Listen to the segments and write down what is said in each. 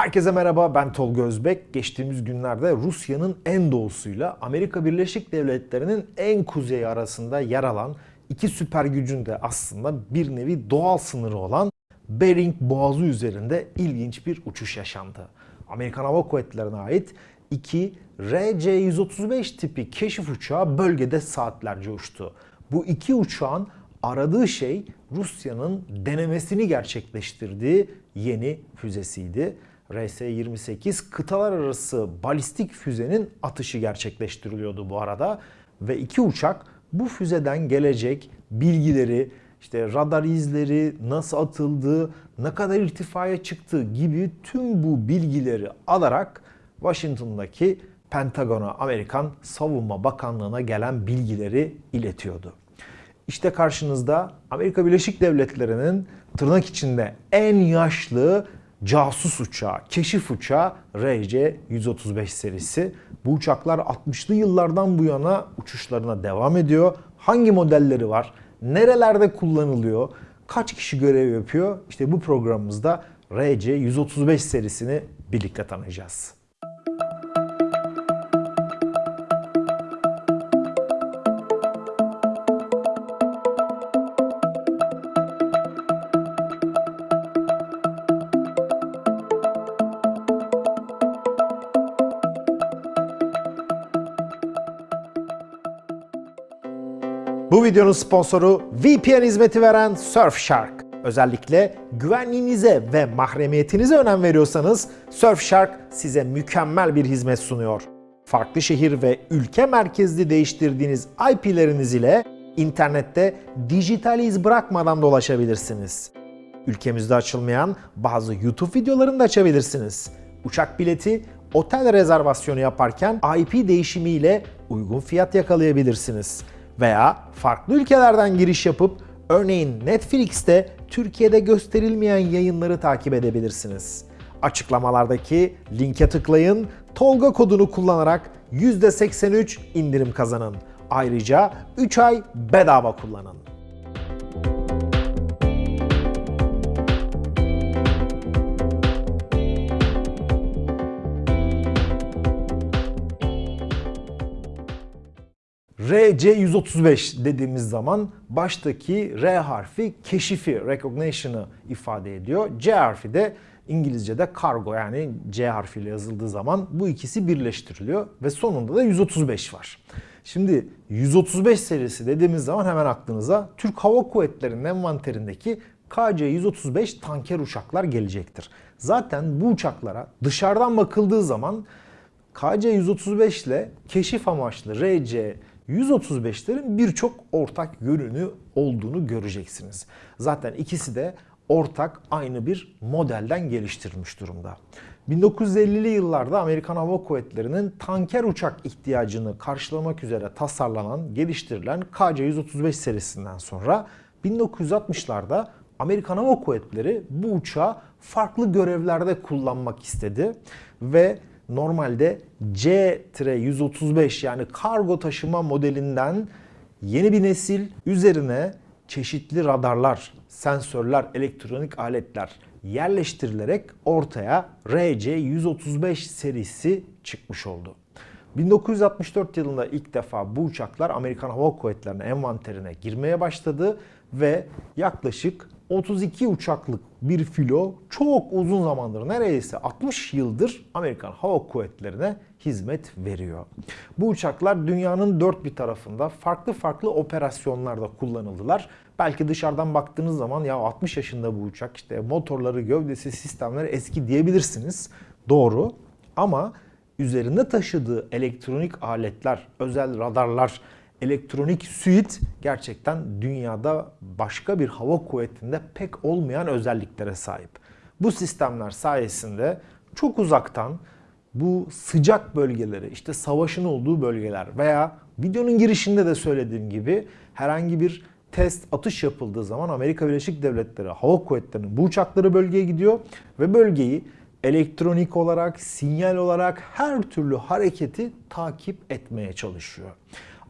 Herkese merhaba ben Tolga Özbek. Geçtiğimiz günlerde Rusya'nın en doğusuyla Amerika Birleşik Devletleri'nin en kuzeyi arasında yer alan iki süper gücün de aslında bir nevi doğal sınırı olan Bering Boğazı üzerinde ilginç bir uçuş yaşandı. Amerikan Hava Kuvvetleri'ne ait iki RC-135 tipi keşif uçağı bölgede saatlerce uçtu. Bu iki uçağın aradığı şey Rusya'nın denemesini gerçekleştirdiği yeni füzesiydi. RS-28 kıtalar arası balistik füzenin atışı gerçekleştiriliyordu bu arada ve iki uçak bu füzeden gelecek bilgileri, işte radar izleri, nasıl atıldığı, ne kadar irtifaya çıktığı gibi tüm bu bilgileri alarak Washington'daki Pentagon'a, Amerikan Savunma Bakanlığı'na gelen bilgileri iletiyordu. İşte karşınızda Amerika Birleşik Devletleri'nin tırnak içinde en yaşlı casus uçağı, keşif uçağı RC-135 serisi. Bu uçaklar 60'lı yıllardan bu yana uçuşlarına devam ediyor. Hangi modelleri var? Nerelerde kullanılıyor? Kaç kişi görev yapıyor? İşte bu programımızda RC-135 serisini birlikte tanıyacağız. Bu videonun sponsoru VPN hizmeti veren Surfshark. Özellikle güvenliğinize ve mahremiyetinize önem veriyorsanız Surfshark size mükemmel bir hizmet sunuyor. Farklı şehir ve ülke merkezli değiştirdiğiniz IP'leriniz ile internette dijital iz bırakmadan dolaşabilirsiniz. Ülkemizde açılmayan bazı YouTube videolarını da açabilirsiniz. Uçak bileti, otel rezervasyonu yaparken IP değişimiyle uygun fiyat yakalayabilirsiniz veya farklı ülkelerden giriş yapıp örneğin Netflix'te Türkiye'de gösterilmeyen yayınları takip edebilirsiniz. Açıklamalardaki linke tıklayın, Tolga kodunu kullanarak %83 indirim kazanın. Ayrıca 3 ay bedava kullanın. RC-135 dediğimiz zaman baştaki R harfi keşifi, recognition'ı ifade ediyor. C harfi de İngilizce'de kargo yani C harfiyle yazıldığı zaman bu ikisi birleştiriliyor ve sonunda da 135 var. Şimdi 135 serisi dediğimiz zaman hemen aklınıza Türk Hava Kuvvetleri'nin envanterindeki KC-135 tanker uçaklar gelecektir. Zaten bu uçaklara dışarıdan bakıldığı zaman KC-135 ile keşif amaçlı RC 135'lerin birçok ortak yönünü olduğunu göreceksiniz. Zaten ikisi de ortak aynı bir modelden geliştirilmiş durumda. 1950'li yıllarda Amerikan Hava Kuvvetleri'nin tanker uçak ihtiyacını karşılamak üzere tasarlanan, geliştirilen KC-135 serisinden sonra 1960'larda Amerikan Hava Kuvvetleri bu uçağı farklı görevlerde kullanmak istedi ve normalde C-135 yani kargo taşıma modelinden yeni bir nesil üzerine çeşitli radarlar, sensörler, elektronik aletler yerleştirilerek ortaya RC-135 serisi çıkmış oldu. 1964 yılında ilk defa bu uçaklar Amerikan Hava Kuvvetleri'nin envanterine girmeye başladı ve yaklaşık 32 uçaklık bir filo çok uzun zamandır neredeyse 60 yıldır Amerikan Hava Kuvvetleri'ne hizmet veriyor. Bu uçaklar dünyanın dört bir tarafında farklı farklı operasyonlarda kullanıldılar. Belki dışarıdan baktığınız zaman ya 60 yaşında bu uçak işte motorları, gövdesi, sistemleri eski diyebilirsiniz. Doğru ama üzerinde taşıdığı elektronik aletler, özel radarlar, elektronik suit gerçekten dünyada başka bir hava kuvvetinde pek olmayan özelliklere sahip. Bu sistemler sayesinde çok uzaktan bu sıcak bölgeleri, işte savaşın olduğu bölgeler veya videonun girişinde de söylediğim gibi herhangi bir test atış yapıldığı zaman Amerika Birleşik Devletleri Hava Kuvvetleri'nin bu uçakları bölgeye gidiyor ve bölgeyi elektronik olarak, sinyal olarak her türlü hareketi takip etmeye çalışıyor.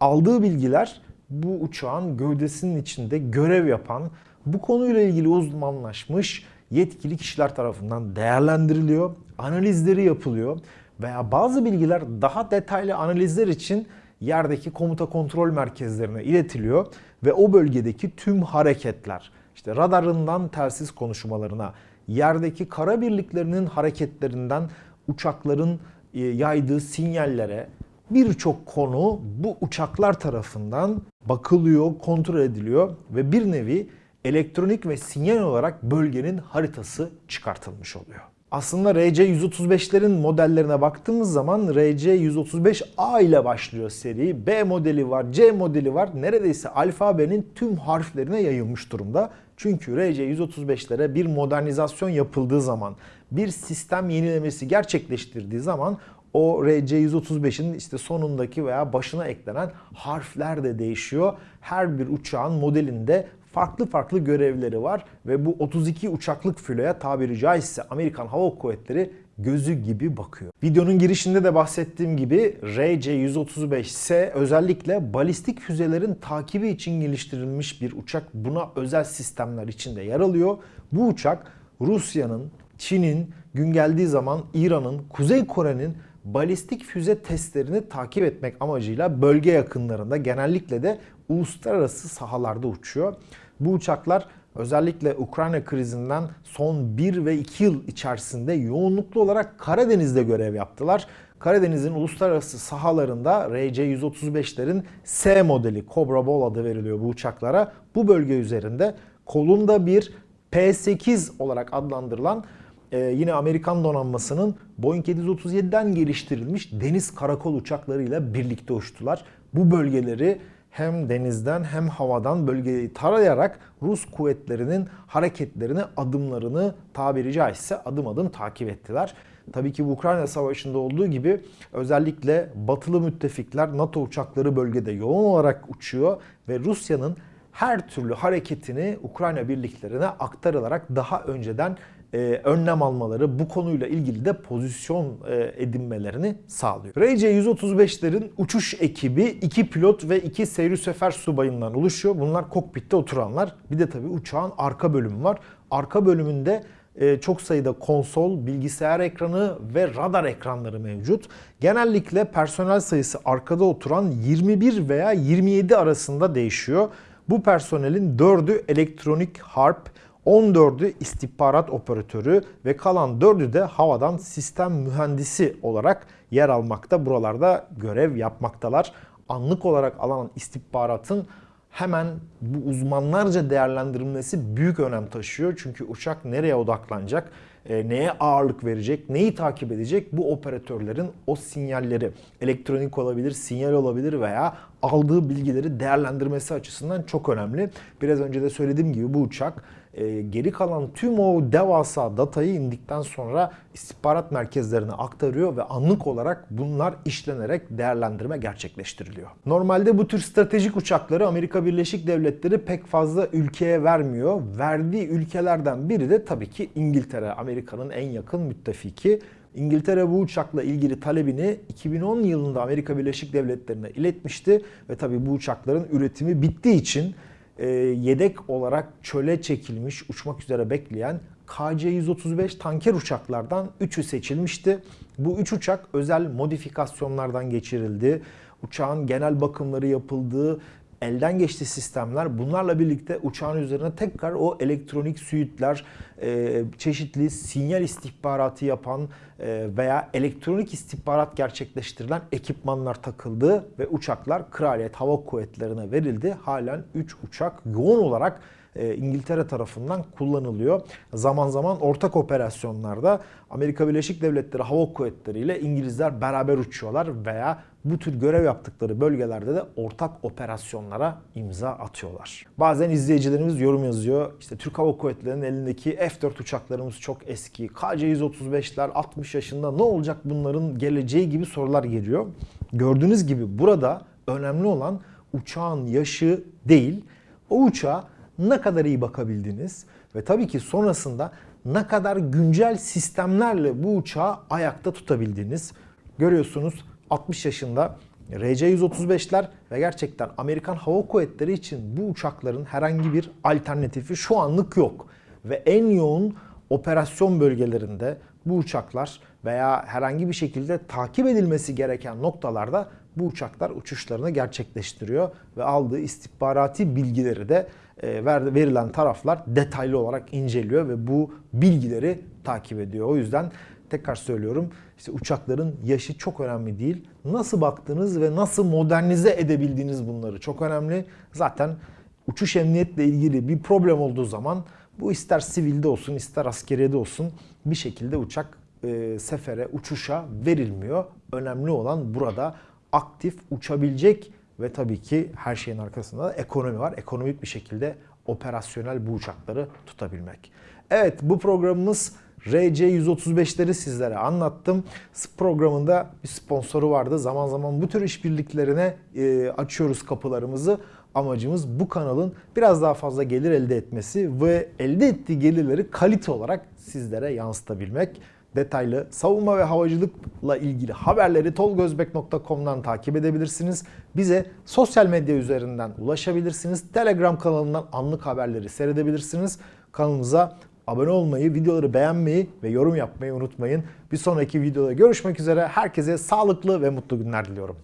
Aldığı bilgiler bu uçağın gövdesinin içinde görev yapan, bu konuyla ilgili uzmanlaşmış yetkili kişiler tarafından değerlendiriliyor, analizleri yapılıyor veya bazı bilgiler daha detaylı analizler için yerdeki komuta kontrol merkezlerine iletiliyor ve o bölgedeki tüm hareketler, işte radarından telsiz konuşmalarına, yerdeki kara birliklerinin hareketlerinden uçakların e, yaydığı sinyallere birçok konu bu uçaklar tarafından bakılıyor, kontrol ediliyor ve bir nevi elektronik ve sinyal olarak bölgenin haritası çıkartılmış oluyor. Aslında RC-135'lerin modellerine baktığımız zaman RC-135A ile başlıyor seri. B modeli var, C modeli var. Neredeyse alfabenin tüm harflerine yayılmış durumda. Çünkü RC-135'lere bir modernizasyon yapıldığı zaman, bir sistem yenilemesi gerçekleştirdiği zaman o RC-135'in işte sonundaki veya başına eklenen harfler de değişiyor. Her bir uçağın modelinde farklı farklı görevleri var ve bu 32 uçaklık filoya tabiri caizse Amerikan Hava Kuvvetleri gözü gibi bakıyor. Videonun girişinde de bahsettiğim gibi RC-135S özellikle balistik füzelerin takibi için geliştirilmiş bir uçak. Buna özel sistemler içinde yer alıyor. Bu uçak Rusya'nın, Çin'in, gün geldiği zaman İran'ın, Kuzey Kore'nin balistik füze testlerini takip etmek amacıyla bölge yakınlarında genellikle de uluslararası sahalarda uçuyor. Bu uçaklar özellikle Ukrayna krizinden son 1 ve 2 yıl içerisinde yoğunluklu olarak Karadeniz'de görev yaptılar. Karadeniz'in uluslararası sahalarında RC-135'lerin S modeli Cobra Ball adı veriliyor bu uçaklara. Bu bölge üzerinde kolunda bir P-8 olarak adlandırılan e, yine Amerikan donanmasının Boeing 737'den geliştirilmiş deniz karakol uçaklarıyla birlikte uçtular. Bu bölgeleri hem denizden hem havadan bölgeyi tarayarak Rus kuvvetlerinin hareketlerini, adımlarını tabiri caizse adım adım takip ettiler. Tabii ki Ukrayna Savaşı'nda olduğu gibi özellikle batılı müttefikler NATO uçakları bölgede yoğun olarak uçuyor ve Rusya'nın her türlü hareketini Ukrayna birliklerine aktarılarak daha önceden e, önlem almaları, bu konuyla ilgili de pozisyon e, edinmelerini sağlıyor. RC-135'lerin uçuş ekibi 2 pilot ve 2 seyri sefer subayından oluşuyor. Bunlar kokpitte oturanlar. Bir de tabii uçağın arka bölümü var. Arka bölümünde e, çok sayıda konsol, bilgisayar ekranı ve radar ekranları mevcut. Genellikle personel sayısı arkada oturan 21 veya 27 arasında değişiyor. Bu personelin 4'ü elektronik harp, 14'ü istihbarat operatörü ve kalan 4'ü de havadan sistem mühendisi olarak yer almakta. Buralarda görev yapmaktalar. Anlık olarak alınan istihbaratın hemen bu uzmanlarca değerlendirilmesi büyük önem taşıyor. Çünkü uçak nereye odaklanacak, e, neye ağırlık verecek, neyi takip edecek bu operatörlerin o sinyalleri elektronik olabilir, sinyal olabilir veya aldığı bilgileri değerlendirmesi açısından çok önemli. Biraz önce de söylediğim gibi bu uçak e, geri kalan tüm o devasa datayı indikten sonra istihbarat merkezlerine aktarıyor ve anlık olarak bunlar işlenerek değerlendirme gerçekleştiriliyor. Normalde bu tür stratejik uçakları Amerika Birleşik Devletleri pek fazla ülkeye vermiyor. Verdiği ülkelerden biri de tabii ki İngiltere, Amerika'nın en yakın müttefiki. İngiltere bu uçakla ilgili talebini 2010 yılında Amerika Birleşik Devletleri'ne iletmişti ve tabii bu uçakların üretimi bittiği için e, yedek olarak çöle çekilmiş, uçmak üzere bekleyen KC-135 tanker uçaklardan 3'ü seçilmişti. Bu 3 uçak özel modifikasyonlardan geçirildi. Uçağın genel bakımları yapıldığı elden geçti sistemler. Bunlarla birlikte uçağın üzerine tekrar o elektronik suitler, e, çeşitli sinyal istihbaratı yapan e, veya elektronik istihbarat gerçekleştirilen ekipmanlar takıldı ve uçaklar Kraliyet Hava Kuvvetleri'ne verildi. Halen 3 uçak yoğun olarak e, İngiltere tarafından kullanılıyor. Zaman zaman ortak operasyonlarda Amerika Birleşik Devletleri Hava Kuvvetleri ile İngilizler beraber uçuyorlar veya bu tür görev yaptıkları bölgelerde de ortak operasyonlara imza atıyorlar. Bazen izleyicilerimiz yorum yazıyor. İşte Türk Hava Kuvvetleri'nin elindeki F-4 uçaklarımız çok eski. KC-135'ler 60 yaşında ne olacak bunların geleceği gibi sorular geliyor. Gördüğünüz gibi burada önemli olan uçağın yaşı değil, o uçağa ne kadar iyi bakabildiniz ve tabii ki sonrasında ne kadar güncel sistemlerle bu uçağı ayakta tutabildiniz. Görüyorsunuz 60 yaşında RC-135'ler ve gerçekten Amerikan Hava Kuvvetleri için bu uçakların herhangi bir alternatifi şu anlık yok. Ve en yoğun operasyon bölgelerinde bu uçaklar veya herhangi bir şekilde takip edilmesi gereken noktalarda bu uçaklar uçuşlarını gerçekleştiriyor ve aldığı istihbarati bilgileri de verilen taraflar detaylı olarak inceliyor ve bu bilgileri takip ediyor. O yüzden tekrar söylüyorum işte uçakların yaşı çok önemli değil. Nasıl baktığınız ve nasıl modernize edebildiğiniz bunları çok önemli. Zaten uçuş emniyetle ilgili bir problem olduğu zaman bu ister sivilde olsun ister askeriyede olsun bir şekilde uçak e, sefere, uçuşa verilmiyor. Önemli olan burada aktif uçabilecek ve tabii ki her şeyin arkasında da ekonomi var. Ekonomik bir şekilde operasyonel bu uçakları tutabilmek. Evet bu programımız RC135'leri sizlere anlattım. Programında bir sponsoru vardı. Zaman zaman bu tür işbirliklerine e, açıyoruz kapılarımızı. Amacımız bu kanalın biraz daha fazla gelir elde etmesi ve elde ettiği gelirleri kalite olarak sizlere yansıtabilmek. Detaylı savunma ve havacılıkla ilgili haberleri tolgozbek.com'dan takip edebilirsiniz. Bize sosyal medya üzerinden ulaşabilirsiniz. Telegram kanalından anlık haberleri seyredebilirsiniz. Kanalımıza abone olmayı, videoları beğenmeyi ve yorum yapmayı unutmayın. Bir sonraki videoda görüşmek üzere. Herkese sağlıklı ve mutlu günler diliyorum.